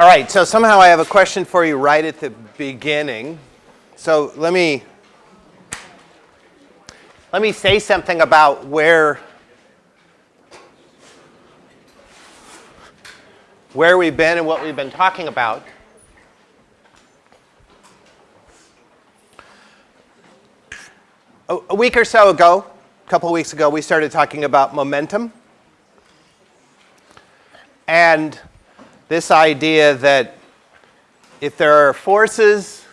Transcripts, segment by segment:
All right, so somehow I have a question for you right at the beginning. So let me let me say something about where where we've been and what we've been talking about. A, a week or so ago, a couple weeks ago, we started talking about momentum. And this idea that if there are forces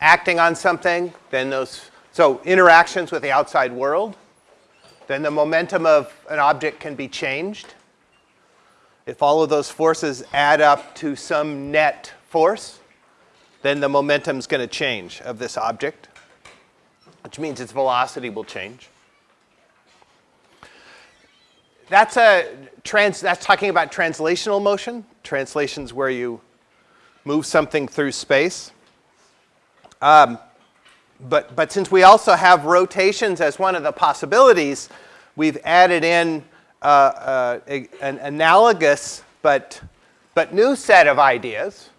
acting on something, then those, so interactions with the outside world, then the momentum of an object can be changed. If all of those forces add up to some net force, then the momentum is going to change of this object, which means its velocity will change. That's, a trans, that's talking about translational motion. Translations where you move something through space. Um, but, but since we also have rotations as one of the possibilities, we've added in uh, uh, a, an analogous but, but new set of ideas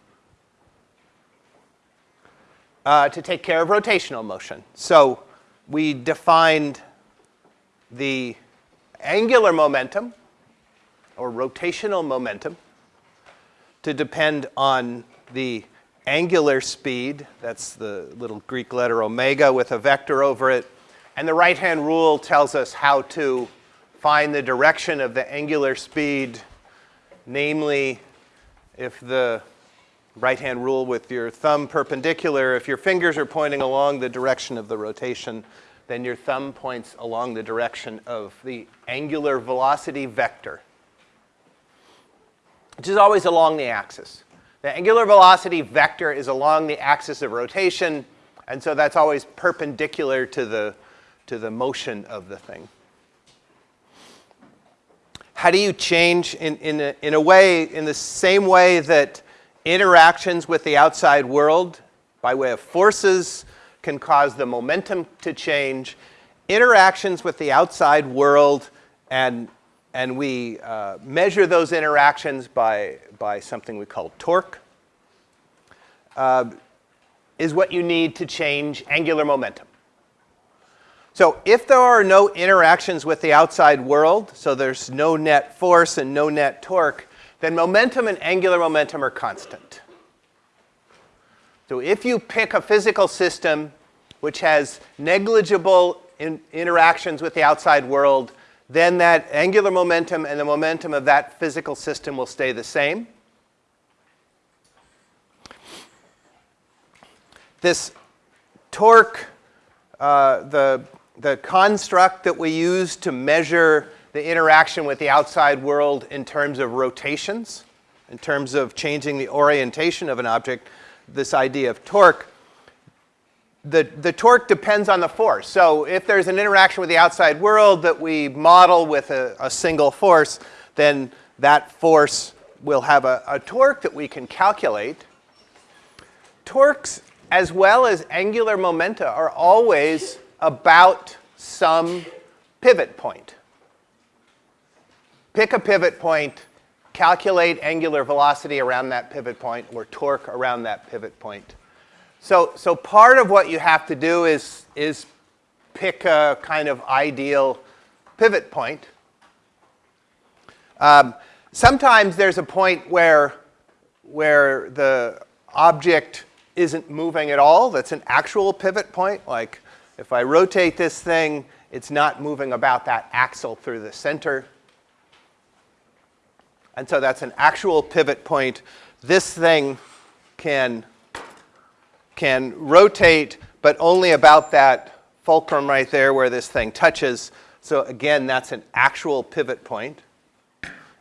uh, to take care of rotational motion. So we defined the angular momentum or rotational momentum to depend on the angular speed, that's the little Greek letter omega with a vector over it, and the right-hand rule tells us how to find the direction of the angular speed, namely if the right-hand rule with your thumb perpendicular, if your fingers are pointing along the direction of the rotation, then your thumb points along the direction of the angular velocity vector, which is always along the axis. The angular velocity vector is along the axis of rotation, and so that's always perpendicular to the, to the motion of the thing. How do you change in, in, a, in a way, in the same way that interactions with the outside world by way of forces, can cause the momentum to change, interactions with the outside world, and, and we uh, measure those interactions by, by something we call torque, uh, is what you need to change angular momentum. So if there are no interactions with the outside world, so there's no net force and no net torque, then momentum and angular momentum are constant. So if you pick a physical system which has negligible in interactions with the outside world, then that angular momentum and the momentum of that physical system will stay the same. This torque, uh, the, the construct that we use to measure the interaction with the outside world in terms of rotations, in terms of changing the orientation of an object, this idea of torque, the, the torque depends on the force. So if there's an interaction with the outside world that we model with a, a single force, then that force will have a, a torque that we can calculate. Torques, as well as angular momenta, are always about some pivot point. Pick a pivot point, calculate angular velocity around that pivot point or torque around that pivot point. So, so part of what you have to do is, is pick a kind of ideal pivot point. Um, sometimes there's a point where, where the object isn't moving at all. That's an actual pivot point. Like if I rotate this thing, it's not moving about that axle through the center. And so that's an actual pivot point. This thing can, can rotate, but only about that fulcrum right there where this thing touches. So again, that's an actual pivot point.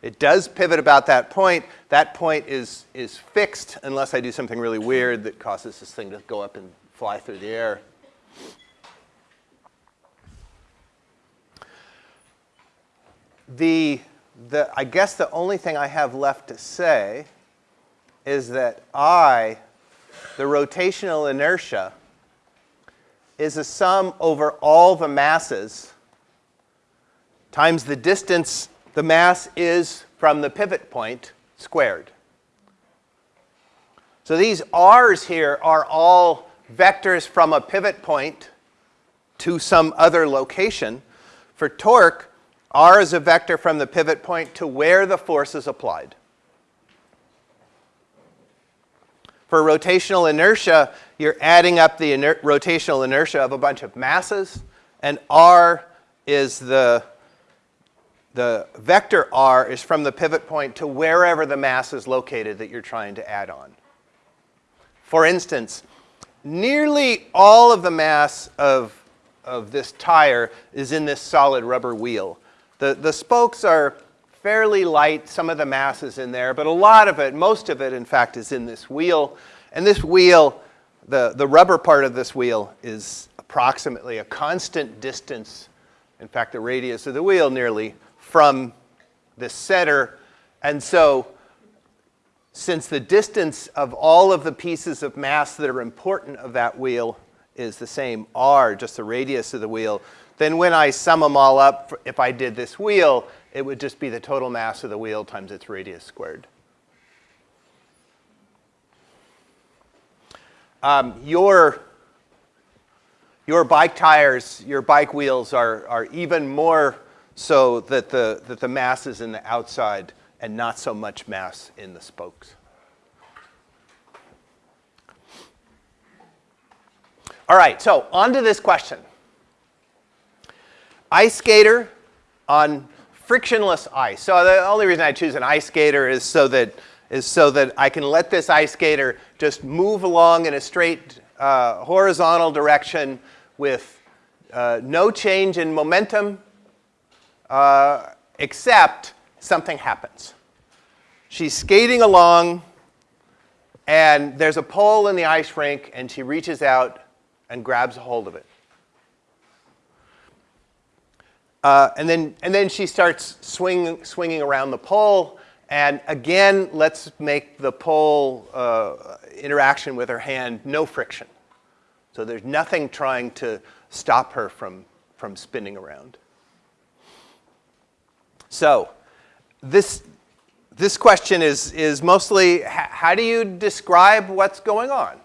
It does pivot about that point. That point is, is fixed unless I do something really weird that causes this thing to go up and fly through the air. The, the, I guess the only thing I have left to say is that I, the rotational inertia, is a sum over all the masses times the distance the mass is from the pivot point squared. So these r's here are all vectors from a pivot point to some other location. For torque, r is a vector from the pivot point to where the force is applied. For rotational inertia, you're adding up the iner rotational inertia of a bunch of masses, and r is the, the vector r is from the pivot point to wherever the mass is located that you're trying to add on. For instance, nearly all of the mass of, of this tire is in this solid rubber wheel. The, the spokes are fairly light, some of the mass is in there, but a lot of it, most of it in fact, is in this wheel. And this wheel, the, the rubber part of this wheel is approximately a constant distance, in fact the radius of the wheel nearly, from the center. And so since the distance of all of the pieces of mass that are important of that wheel is the same r, just the radius of the wheel, then when I sum them all up, if I did this wheel, it would just be the total mass of the wheel times its radius squared. Um, your, your bike tires, your bike wheels are, are even more so that the, that the mass is in the outside and not so much mass in the spokes. All right, so on to this question. Ice skater on frictionless ice. So the only reason I choose an ice skater is so that, is so that I can let this ice skater just move along in a straight uh, horizontal direction with uh, no change in momentum uh, except something happens. She's skating along, and there's a pole in the ice rink, and she reaches out and grabs a hold of it. Uh, and, then, and then she starts swing, swinging around the pole, and again, let's make the pole uh, interaction with her hand no friction. So there's nothing trying to stop her from, from spinning around. So this, this question is, is mostly how do you describe what's going on?